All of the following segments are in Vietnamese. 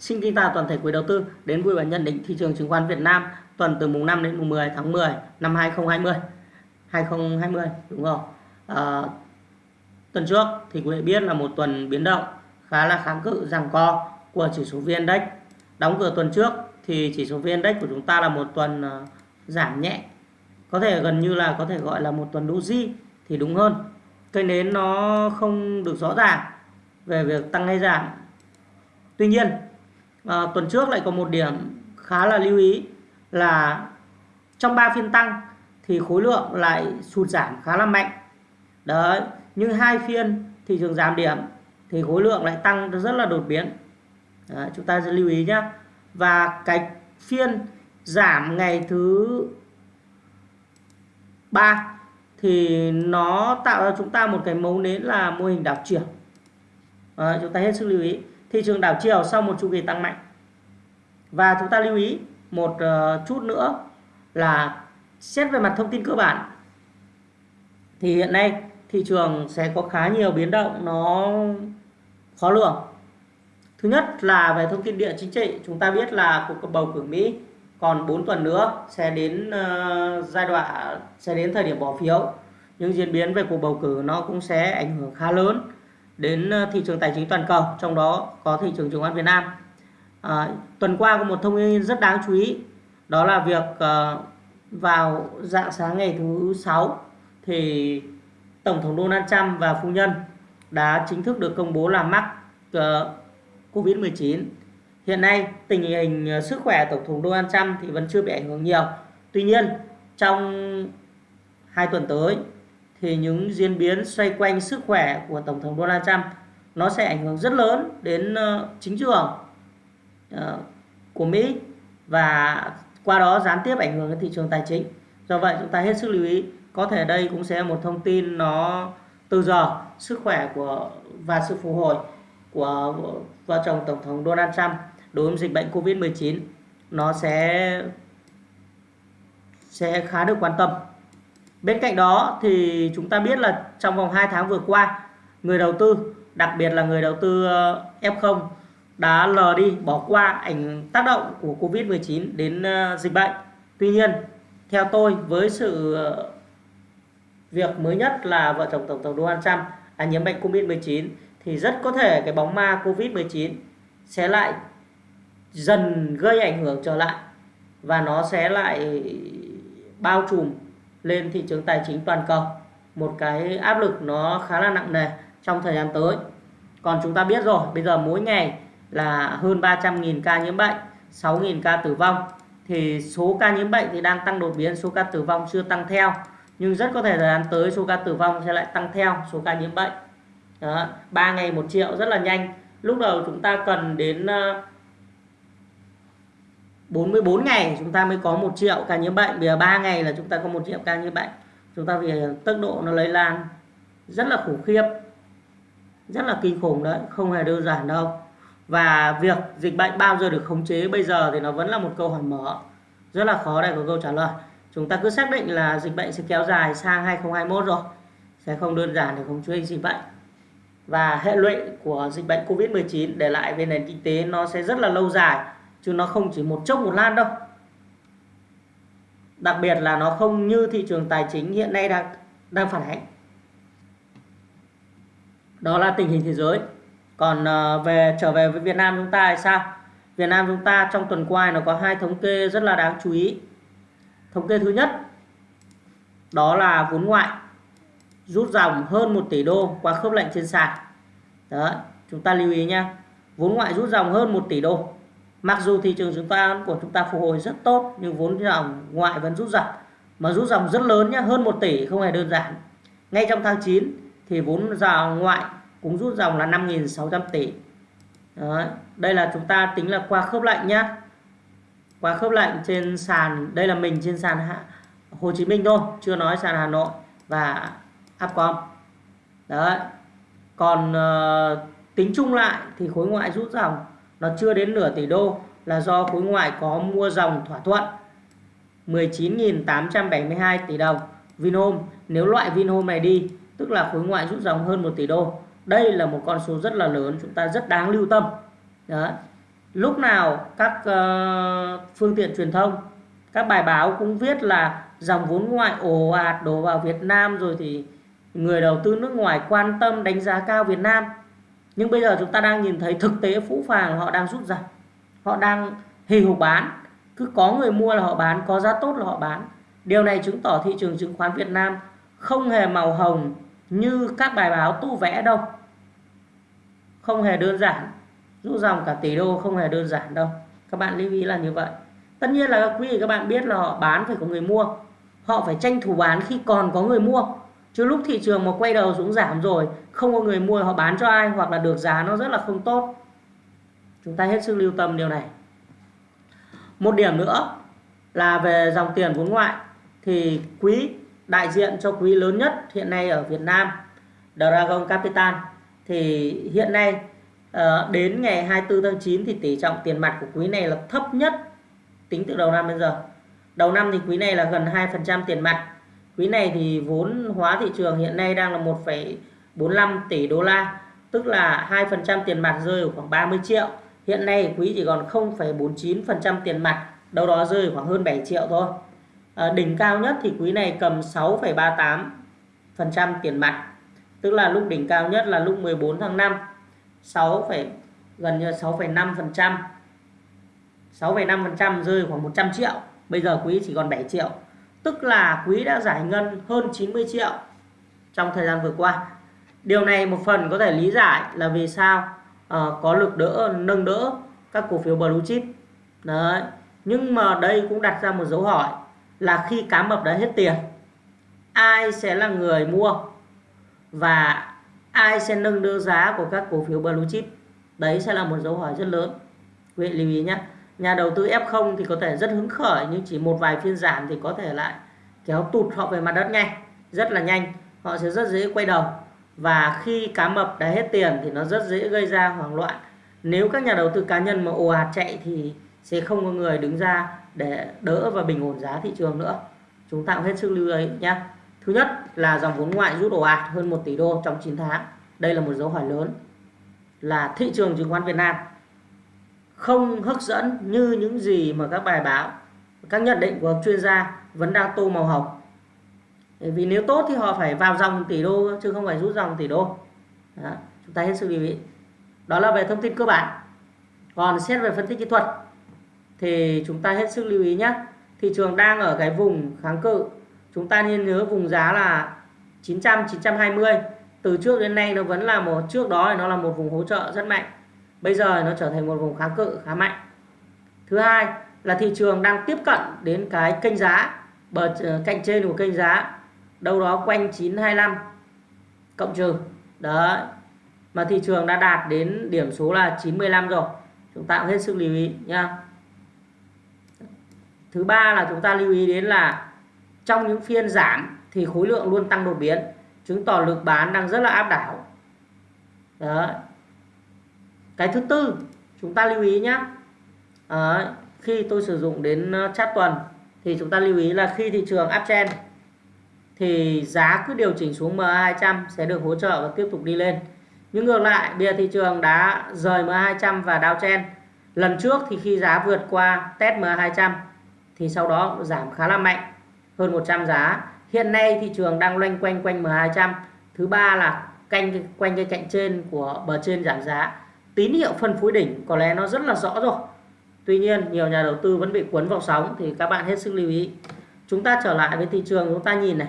Xin kính chào toàn thể quý đầu tư đến vui và nhận định thị trường chứng khoán Việt Nam tuần từ mùng 5 đến mùng 10 tháng 10 năm 2020. 2020 đúng không? À, tuần trước thì quý vị biết là một tuần biến động khá là kháng cự rằng co của chỉ số VN Index. Đóng cửa tuần trước thì chỉ số VN Index của chúng ta là một tuần ờ, giảm nhẹ. Có thể gần như là có thể gọi là một tuần doji thì đúng hơn. Cây nến nó không được rõ ràng về việc tăng hay giảm. Tuy nhiên à, tuần trước lại có một điểm khá là lưu ý là trong 3 phiên tăng thì khối lượng lại sụt giảm khá là mạnh. Đấy nhưng hai phiên thị trường giảm điểm thì khối lượng lại tăng rất là đột biến. Đấy, chúng ta sẽ lưu ý nhé và cái phiên giảm ngày thứ ba thì nó tạo ra chúng ta một cái mấu nến là mô hình đảo chiều. Đấy, chúng ta hết sức lưu ý thị trường đảo chiều sau một chu kỳ tăng mạnh. Và chúng ta lưu ý một ờ, chút nữa là xét về mặt thông tin cơ bản, thì hiện nay thị trường sẽ có khá nhiều biến động, nó khó lường. Thứ nhất là về thông tin địa chính trị, chúng ta biết là cuộc bầu cử Mỹ còn 4 tuần nữa sẽ đến ờ, giai đoạn, sẽ đến thời điểm bỏ phiếu. Những diễn biến về cuộc bầu cử nó cũng sẽ ảnh hưởng khá lớn đến ờ, thị trường tài chính toàn cầu trong đó có thị trường chứng khoán Việt Nam. À, tuần qua có một thông tin rất đáng chú ý đó là việc à, vào dạng sáng ngày thứ sáu thì tổng thống Donald Trump và phu nhân đã chính thức được công bố là mắc ờ, uh, Covid-19 hiện nay tình hình sức khỏe tổng thống Donald Trump thì vẫn chưa bị ảnh hưởng nhiều. Tuy nhiên trong hai tuần tới thì những diễn biến xoay quanh sức khỏe của Tổng thống Donald Trump, nó sẽ ảnh hưởng rất lớn đến ờ, chính trường ờ, của Mỹ và qua đó gián tiếp ảnh hưởng đến thị trường tài chính. Do vậy chúng ta hết sức lưu ý, có thể đây cũng sẽ là một thông tin nó từ giờ, sức khỏe của và sự phục hồi của vợ chồng Tổng thống Donald Trump đối với dịch bệnh Covid-19 nó sẽ sẽ khá được quan tâm Bên cạnh đó thì chúng ta biết là trong vòng 2 tháng vừa qua, người đầu tư, đặc biệt là người đầu tư ờ, F0 đã lờ đi bỏ qua ảnh tác động của Covid-19 đến ờ, dịch bệnh. Tuy nhiên, theo tôi với sự ờ, việc mới nhất là vợ chồng Tổng thống Donald Trump đã nhiễm bệnh Covid-19 thì rất có thể cái bóng ma Covid-19 sẽ lại dần gây ảnh hưởng trở lại và nó sẽ lại bao trùm lên thị trường tài chính toàn cầu. Một cái áp lực nó khá là nặng nề trong thời gian tới. Còn chúng ta biết rồi bây giờ mỗi ngày là hơn 300.000 ca nhiễm bệnh 6.000 ca tử vong. Thì số ca nhiễm bệnh thì đang tăng đột biến số ca tử vong chưa tăng theo. Nhưng rất có thể thời gian tới số ca tử vong sẽ lại tăng theo số ca nhiễm bệnh. Đó, 3 ngày 1 triệu rất là nhanh. Lúc đầu chúng ta cần đến ờ, 44 ngày chúng ta mới có một triệu ca nhiễm bệnh. Bây giờ 3 ngày là chúng ta có một triệu ca nhiễm bệnh. Chúng ta vì tốc độ nó lây lan rất là khủng khiếp, rất là kinh khủng đấy, không hề đơn giản đâu. Và việc dịch bệnh bao giờ được khống chế bây giờ thì nó vẫn là một câu hỏi mở, rất là khó để có câu trả lời. Chúng ta cứ xác định là dịch bệnh sẽ kéo dài sang 2021 rồi, sẽ không đơn giản để khống chế dịch bệnh. Và hệ lụy của dịch bệnh Covid-19 để lại về nền kinh tế nó sẽ rất là lâu dài chứ nó không chỉ một chốc một lan đâu. Đặc biệt là nó không như thị trường tài chính hiện nay đang đang phản ánh. Đó là tình hình thế giới. Còn ờ, về, trở về với Việt Nam chúng ta thì sao? Việt Nam chúng ta trong tuần qua nó có hai thống kê rất là đáng chú ý. Thống kê thứ nhất, đó là vốn ngoại rút dòng hơn 1 tỷ đô qua khớp lệnh trên sàn. Đó, chúng ta lưu ý nha vốn ngoại rút dòng hơn 1 tỷ đô. Mặc dù thị trường chứng khoán của chúng ta phục hồi rất tốt nhưng vốn dòng ngoại vẫn rút dòng mà rút dòng rất lớn nhé, hơn 1 tỷ không hề đơn giản. Ngay trong tháng 9 thì vốn dòng ngoại cũng rút dòng là 5.600 tỷ. Đó. Đây là chúng ta tính là qua khớp lệnh nhé. Qua khớp lệnh trên sàn, đây là mình trên sàn Hồ Chí Minh thôi, chưa nói sàn Hà Nội và Upcom. Đấy. Còn uh, tính chung lại thì khối ngoại rút dòng nó chưa đến nửa tỷ đô là do khối ngoại có mua dòng thỏa thuận. 19.872 tỷ đồng. Vinhome nếu loại Vinhome này đi tức là khối ngoại rút dòng hơn 1 tỷ đô đây là một con số rất là lớn chúng ta rất đáng lưu tâm. Đó. lúc nào các uh, phương tiện truyền thông các bài báo cũng viết là dòng vốn ngoại ồ ạt đổ vào Việt Nam rồi thì người đầu tư nước ngoài quan tâm đánh giá cao Việt Nam nhưng bây giờ chúng ta đang nhìn thấy thực tế phũ phàng họ đang rút ra. Họ đang hì hục bán. Cứ có người mua là họ bán, có giá tốt là họ bán. Điều này chứng tỏ thị trường chứng khoán Việt Nam không hề màu hồng như các bài báo tu vẽ đâu. Không hề đơn giản. Rút dòng cả tỷ đô không hề đơn giản đâu. Các bạn lưu ý là như vậy. Tất nhiên là quý vị các bạn biết là họ bán phải có người mua. Họ phải tranh thủ bán khi còn có người mua chứ lúc thị trường mà quay đầu xuống giảm rồi, không có người mua họ bán cho ai hoặc là được giá nó rất là không tốt. Chúng ta hết sức lưu tâm điều này. Một điểm nữa là về dòng tiền vốn ngoại. Thì quý, đại diện cho quý lớn nhất hiện nay ở Việt Nam, Dragon Capital, thì hiện nay ờ, đến ngày 24 tháng 9 thì tỷ trọng tiền mặt của quý này là thấp nhất tính từ đầu năm đến giờ. Đầu năm thì quý này là gần 2% tiền mặt quý này thì vốn hóa thị trường hiện nay đang là 1,45 tỷ đô la tức là 2% tiền mặt rơi ở khoảng 30 triệu. Hiện nay quý chỉ còn 0,49% tiền mặt đâu đó rơi khoảng hơn 7 triệu thôi. À, đỉnh cao nhất thì quý này cầm 6,38% tiền mặt tức là lúc đỉnh cao nhất là lúc 14 tháng 5 6, gần như 6,5% 6,5% rơi khoảng 100 triệu. Bây giờ quý chỉ còn 7 triệu tức là quý đã giải ngân hơn 90 triệu trong thời gian vừa qua. Điều này một phần có thể lý giải là vì sao uh, có lực đỡ nâng đỡ các cổ phiếu blue chip. Đấy nhưng mà đây cũng đặt ra một dấu hỏi là khi cá mập đã hết tiền ai sẽ là người mua và ai sẽ nâng đỡ giá của các cổ phiếu blue chip? Đấy sẽ là một dấu hỏi rất lớn. Quý vị lưu ý nhé nhà đầu tư F0 thì có thể rất hứng khởi nhưng chỉ một vài phiên giảm thì có thể lại kéo tụt họ về mặt đất ngay, rất là nhanh họ sẽ rất dễ quay đầu. Và khi cá mập đã hết tiền thì nó rất dễ gây ra hoảng loạn. Nếu các nhà đầu tư cá nhân mà ồ ạt chạy thì sẽ không có người đứng ra để đỡ và bình ổn giá thị trường nữa. Chúng ta cũng hết sức lưu ý nhé thứ nhất là dòng vốn ngoại rút ồ ạt hơn 1 tỷ đô trong 9 tháng. Đây là một dấu hỏi lớn là thị trường chứng khoán Việt Nam không hấp dẫn như những gì mà các bài báo các nhận định của chuyên gia vẫn đang tô màu hồng. Vì nếu tốt thì họ phải vào dòng tỷ đô chứ không phải rút dòng tỷ đô. Đó, chúng ta hết sức lưu ý. Đó là về thông tin cơ bản. Còn xét về phân tích kỹ thuật thì chúng ta hết sức lưu ý nhé. Thị trường đang ở cái vùng kháng cự. Chúng ta nên nhớ vùng giá là 900 920 từ trước đến nay nó vẫn là một trước đó thì nó là một vùng hỗ trợ rất mạnh bây giờ nó trở thành một vùng kháng cự, khá mạnh. Thứ hai là thị trường đang tiếp cận đến cái kênh giá, bờ ờ, cạnh trên của kênh giá, đâu đó quanh 925 cộng trừ. Đấy, mà thị trường đã đạt đến điểm số là 95 rồi. Chúng ta cũng hết sức lưu ý nha thứ ba là chúng ta lưu ý đến là trong những phiên giảm thì khối lượng luôn tăng đột biến, chứng tỏ lực bán đang rất là áp đảo. Đấy cái thứ tư chúng ta lưu ý nhé à, khi tôi sử dụng đến ờ, chart tuần thì chúng ta lưu ý là khi thị trường uptrend thì giá cứ điều chỉnh xuống MA200 sẽ được hỗ trợ và tiếp tục đi lên. Nhưng ngược lại bây giờ thị trường đã rời MA200 và downtrend lần trước thì khi giá vượt qua test MA200 thì sau đó giảm khá là mạnh hơn 100 giá. Hiện nay thị trường đang loanh quanh quanh MA200 thứ ba là canh quanh cái cạnh trên của bờ trên giảm giá tín hiệu phân phối đỉnh, có lẽ nó rất là rõ rồi. Tuy nhiên, nhiều nhà đầu tư vẫn bị cuốn vào sóng, thì các bạn hết sức lưu ý. Chúng ta trở lại với thị trường, chúng ta nhìn này.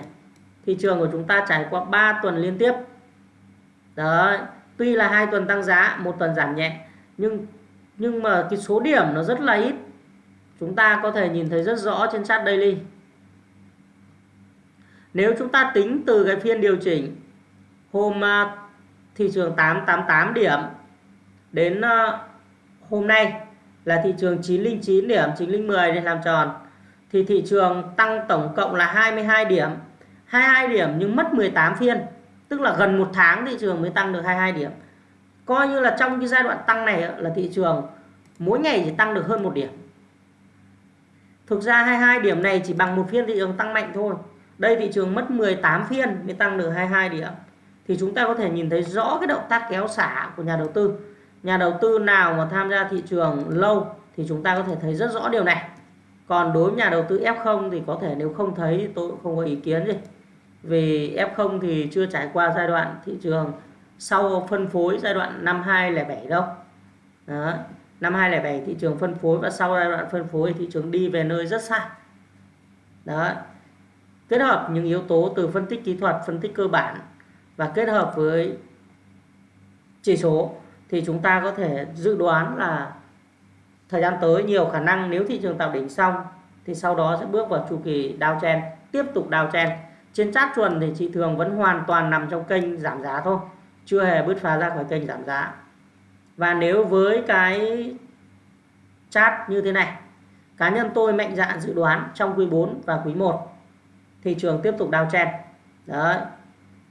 Thị trường của chúng ta trải qua 3 tuần liên tiếp. Đấy, tuy là hai tuần tăng giá, một tuần giảm nhẹ, nhưng nhưng mà cái số điểm nó rất là ít. Chúng ta có thể nhìn thấy rất rõ trên chart daily. Nếu chúng ta tính từ cái phiên điều chỉnh hôm à, thị trường 888 điểm đến ờ, hôm nay là thị trường 909 điểm 910 để làm tròn. Thì thị trường tăng tổng cộng là 22 điểm 22 điểm nhưng mất 18 phiên, tức là gần một tháng thị trường mới tăng được 22 điểm. Coi như là trong cái giai đoạn tăng này là thị trường mỗi ngày chỉ tăng được hơn một điểm. Thực ra 22 điểm này chỉ bằng một phiên thị trường tăng mạnh thôi. Đây thị trường mất 18 phiên mới tăng được 22 điểm. Thì chúng ta có thể nhìn thấy rõ cái động tác kéo xả của nhà đầu tư nhà đầu tư nào mà tham gia thị trường lâu thì chúng ta có thể thấy rất rõ điều này. Còn đối với nhà đầu tư F0 thì có thể nếu không thấy tôi cũng không có ý kiến gì. Vì F0 thì chưa trải qua giai đoạn thị trường sau phân phối giai đoạn năm 2007 đâu. Đó. năm 2007 thị trường phân phối và sau giai đoạn phân phối thị trường đi về nơi rất xa. Đó, kết hợp những yếu tố từ phân tích kỹ thuật, phân tích cơ bản và kết hợp với chỉ số thì chúng ta có thể dự đoán là thời gian tới nhiều khả năng nếu thị trường tạo đỉnh xong thì sau đó sẽ bước vào chu kỳ downtrend, tiếp tục downtrend. Trên chart chuẩn thì thị trường vẫn hoàn toàn nằm trong kênh giảm giá thôi, chưa hề bứt phá ra khỏi kênh giảm giá. Và nếu với cái chart như thế này, cá nhân tôi mạnh dạn dự đoán trong quý 4 và quý 1 thị trường tiếp tục downtrend. Đấy,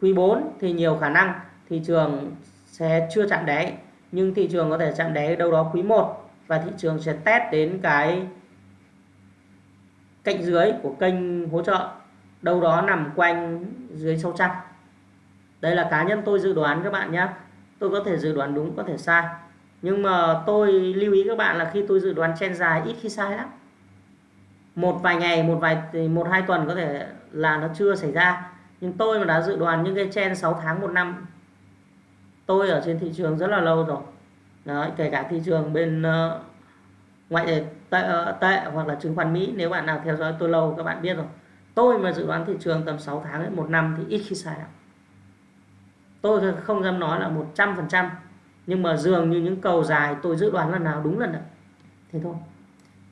quý 4 thì nhiều khả năng thị trường sẽ chưa chạm đáy nhưng thị trường có thể chạm đáy đâu đó quý 1 và thị trường sẽ test đến cái cạnh dưới của kênh hỗ trợ, đâu đó nằm quanh dưới 600 đây là cá nhân tôi dự đoán các bạn nhé tôi có thể dự đoán đúng, có thể sai. Nhưng mà tôi lưu ý các bạn là khi tôi dự đoán chen dài, ít khi sai lắm. Một vài ngày, một vài, một hai tuần có thể là nó chưa xảy ra. Nhưng tôi mà đã dự đoán những cái chen 6 tháng, một năm tôi ở trên thị trường rất là lâu rồi. Đấy, kể cả thị trường bên uh, ngoại tệ, tệ, ờ, tệ hoặc là chứng khoán Mỹ nếu bạn nào theo dõi tôi lâu các bạn biết rồi. Tôi mà dự đoán thị trường tầm 6 tháng đến một năm thì ít khi sai lắm. Tôi không dám nói là 100% nhưng mà dường như những cầu dài tôi dự đoán lần nào đúng lần đấy. Thế thôi.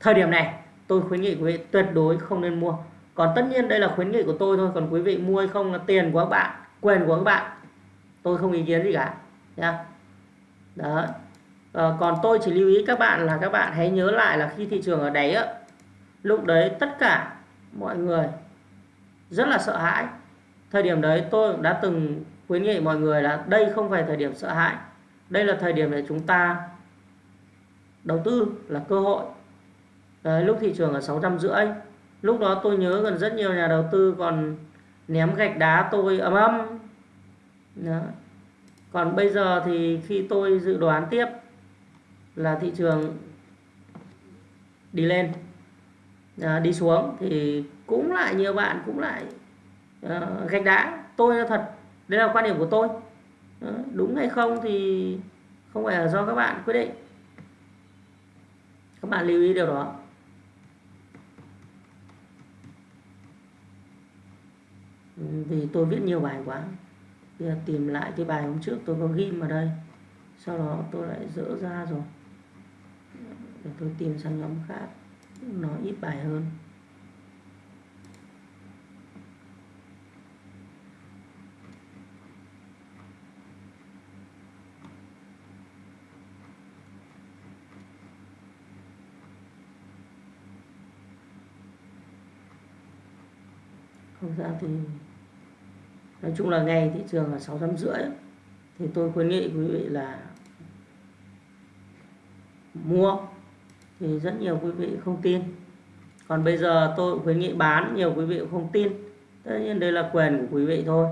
Thời điểm này tôi khuyến nghị quý vị tuyệt đối không nên mua. Còn tất nhiên đây là khuyến nghị của tôi thôi còn quý vị mua hay không là tiền của các bạn quyền của các bạn tôi không ý kiến gì cả nha. Đó. À, còn tôi chỉ lưu ý các bạn là các bạn hãy nhớ lại là khi thị trường ở đáy á lúc đấy tất cả mọi người rất là sợ hãi. Thời điểm đấy tôi đã từng khuyến nghị mọi người là đây không phải thời điểm sợ hãi đây là thời điểm để chúng ta đầu tư là cơ hội. Đấy, lúc thị trường ở sáu trăm rưỡi lúc đó tôi nhớ gần rất nhiều nhà đầu tư còn ném gạch đá tôi ấm ấm đó còn bây giờ thì khi tôi dự đoán tiếp là thị trường đi lên à, đi xuống thì cũng lại nhiều bạn cũng lại à, gạch đá. Tôi là thật đây là quan điểm của tôi. À, đúng hay không thì không phải là do các bạn quyết định. Các bạn lưu ý điều đó. Ừ, vì tôi viết nhiều bài quá bây giờ tìm lại cái bài hôm trước tôi có ghim ở đây. Sau đó tôi lại dỡ ra rồi. Để tôi tìm sang nhóm khác. Nó ít bài hơn. Không ra thì nói chung là ngày thị trường là sáu trăm rưỡi. Thì tôi khuyến nghị quý vị là mua. Thì rất nhiều quý vị không tin. Còn bây giờ tôi khuyến nghị bán, nhiều quý vị cũng không tin. Tất nhiên đây là quyền của quý vị thôi.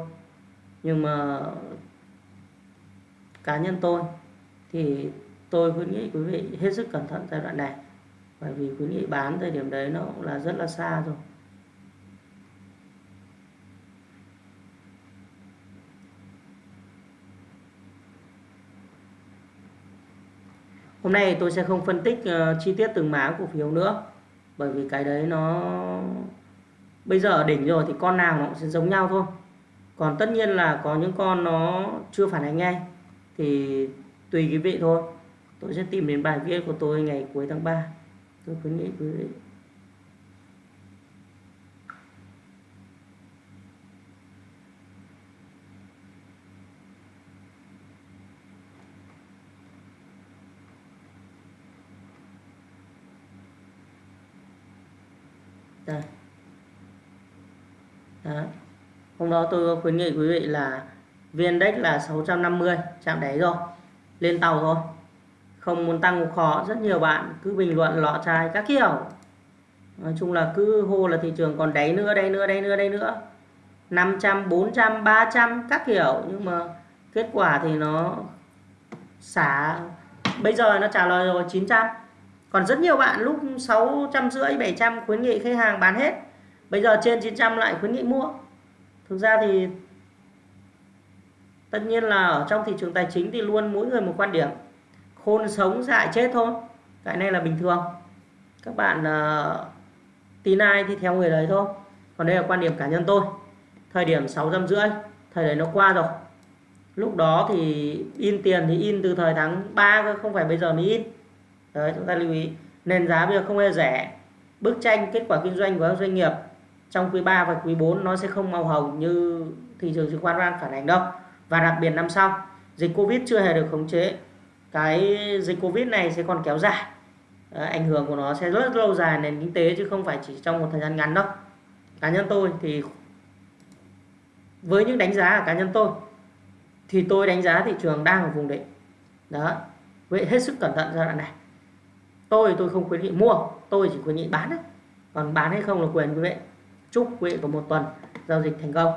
Nhưng mà cá nhân tôi thì tôi khuyến nghị quý vị hết sức cẩn thận giai đoạn này. Bởi vì khuyến nghị bán thời điểm đấy nó cũng là rất là xa rồi. Hôm nay tôi sẽ không phân tích uh, chi tiết từng mã cổ phiếu nữa bởi vì cái đấy nó bây giờ ở đỉnh rồi thì con nào nó cũng sẽ giống nhau thôi. Còn tất nhiên là có những con nó chưa phản ánh ngay thì tùy quý vị thôi. Tôi sẽ tìm đến bài viết của tôi ngày cuối tháng 3. Tôi khuyến nghị quý vị đây Đó. hôm đó tôi khuyến nghị quý vị là viên đếch là 650 chạm đáy rồi. Lên tàu thôi. Không muốn tăng cũng khó, rất nhiều bạn cứ bình luận, lọ chai các kiểu. Nói chung là cứ hô là thị trường còn đáy nữa đây nữa đây nữa đây nữa. 500 400 300 các kiểu. Nhưng mà kết quả thì nó xả, bây giờ nó trả lời rồi 900 còn rất nhiều bạn lúc 650 700 khuyến nghị khách hàng bán hết. Bây giờ trên 900 lại khuyến nghị mua. Thực ra thì tất nhiên là ở trong thị trường tài chính thì luôn mỗi người một quan điểm. Khôn sống dại chết thôi. Cái này là bình thường. Các bạn uh, tin ai thì theo người đấy thôi. Còn đây là quan điểm cá nhân tôi. Thời điểm sáu trăm rưỡi thời đấy nó qua rồi. Lúc đó thì in tiền thì in từ thời tháng 3 không phải bây giờ mới in đấy chúng ta lưu ý. Nền giá bây giờ không hề rẻ. Bức tranh kết quả kinh doanh của các doanh nghiệp trong quý 3 và quý 4 nó sẽ không màu hồng như thị trường chứng khoán đang phản ánh đâu. Và đặc biệt năm sau dịch Covid chưa hề được khống chế. Cái dịch Covid này sẽ còn kéo dài. À, ảnh hưởng của nó sẽ rất lâu dài nền kinh tế chứ không phải chỉ trong một thời gian ngắn đâu. Cá nhân tôi thì với những đánh giá của cá nhân tôi thì tôi đánh giá thị trường đang ở vùng đỉnh. Đó. Vậy hết sức cẩn thận giai đoạn này tôi tôi không khuyến nghị mua, tôi chỉ khuyến nghị bán đấy còn bán hay không là quyền quý vị. Chúc quý vị có một tuần giao dịch thành công.